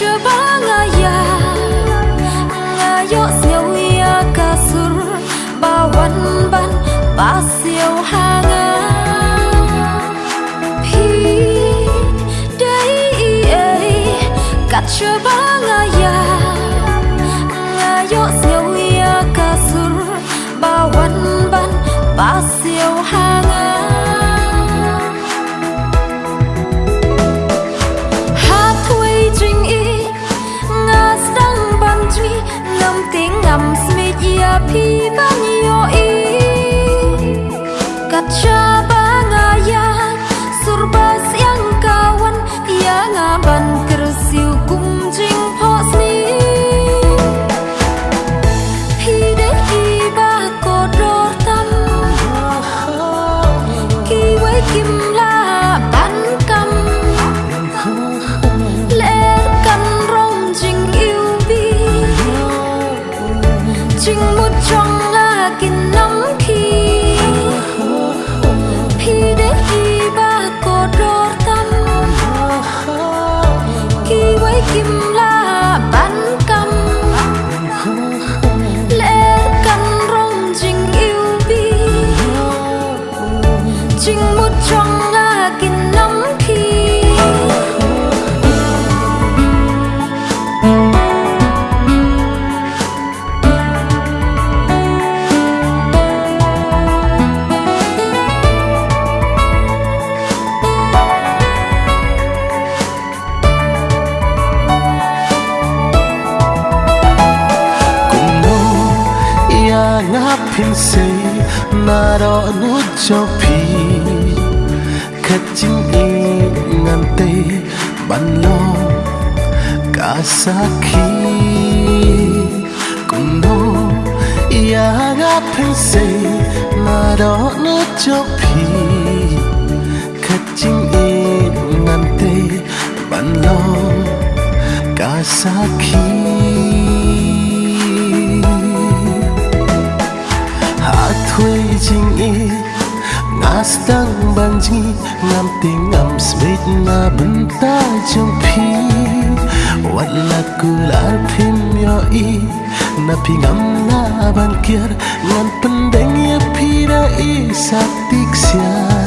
your. Surpas yang kawan. Yang aban kersiu kumjing hosni ngapin say na ro nu cho phi. Khát chính y ngàn te ban lo cả sa khi. Cùng no ya phin say na ro nu cho phi. Khát chính y ngàn te ban lo cả sa khi. Thui chính y ngas stang ban ji ngam ti ngam smith na bun ta trong pi wat la kular phim yo i na pi ngam na ban kier ngan pendeng ya pi ra i satik sia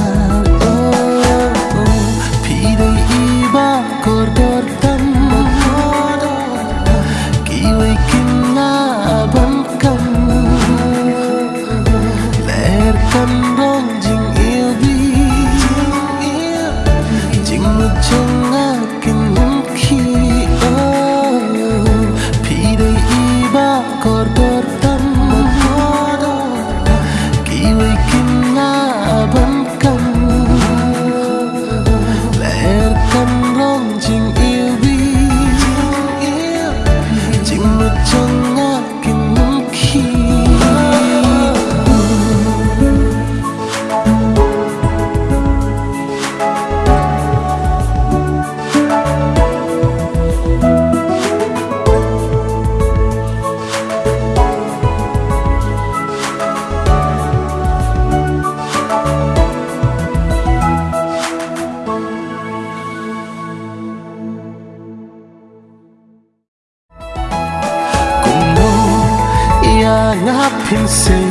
ngapin say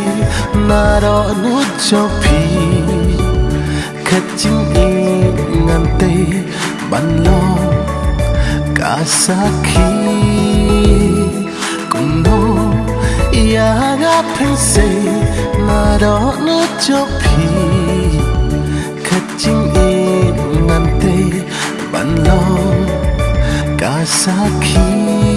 na ro nu cho phi. Khát chính y ngàn te ban lo cả sa khi. Cùng no ya phin say na ro nu cho phi. Khát chính y ngàn te ban lo cả sa khi.